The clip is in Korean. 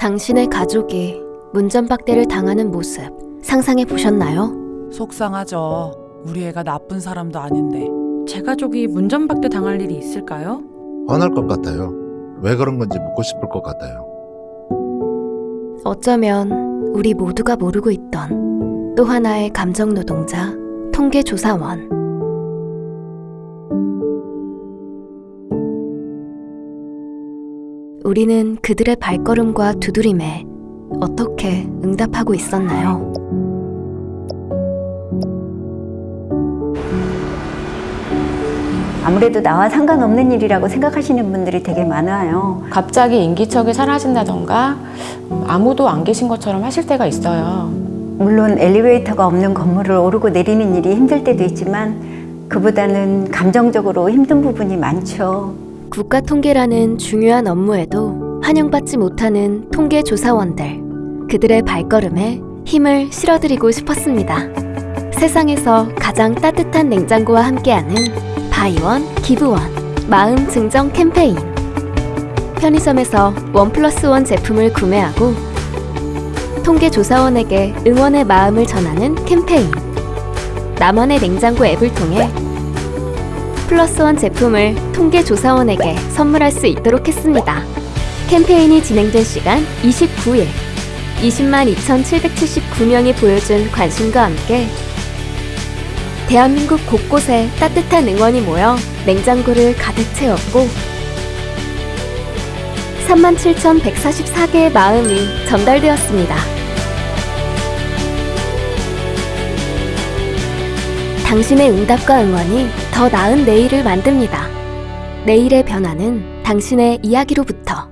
당신의 가족이 문전박대를 당하는 모습 상상해 보셨나요? 속상하죠. 우리 애가 나쁜 사람도 아닌데. 제 가족이 문전박대 당할 일이 있을까요? 화날 것 같아요. 왜 그런 건지 묻고 싶을 것 같아요. 어쩌면 우리 모두가 모르고 있던 또 하나의 감정 노동자, 통계조사원. 우리는 그들의 발걸음과 두드림에 어떻게 응답하고 있었나요? 아무래도 나와 상관없는 일이라고 생각하시는 분들이 되게 많아요. 갑자기 인기척이 사라진다던가 음, 아무도 안 계신 것처럼 하실 때가 있어요. 물론 엘리베이터가 없는 건물을 오르고 내리는 일이 힘들 때도 있지만 그보다는 감정적으로 힘든 부분이 많죠. 국가 통계라는 중요한 업무에도 환영받지 못하는 통계조사원들. 그들의 발걸음에 힘을 실어드리고 싶었습니다. 세상에서 가장 따뜻한 냉장고와 함께하는 Buy One, Give One, 마음 증정 캠페인. 편의점에서 one plus one 제품을 구매하고 통계조사원에게 응원의 마음을 전하는 캠페인. 나만의 냉장고 앱을 통해 플러스 원 제품을 통계조사원에게 선물할 수 있도록 했습니다. 캠페인이 진행된 시간 29일. 20만 2,779명이 보여준 관심과 함께 대한민국 곳곳에 따뜻한 응원이 모여 냉장고를 가득 채웠고 37,144개의 마음이 전달되었습니다. 당신의 응답과 응원이 더 나은 내일을 만듭니다. 내일의 변화는 당신의 이야기로부터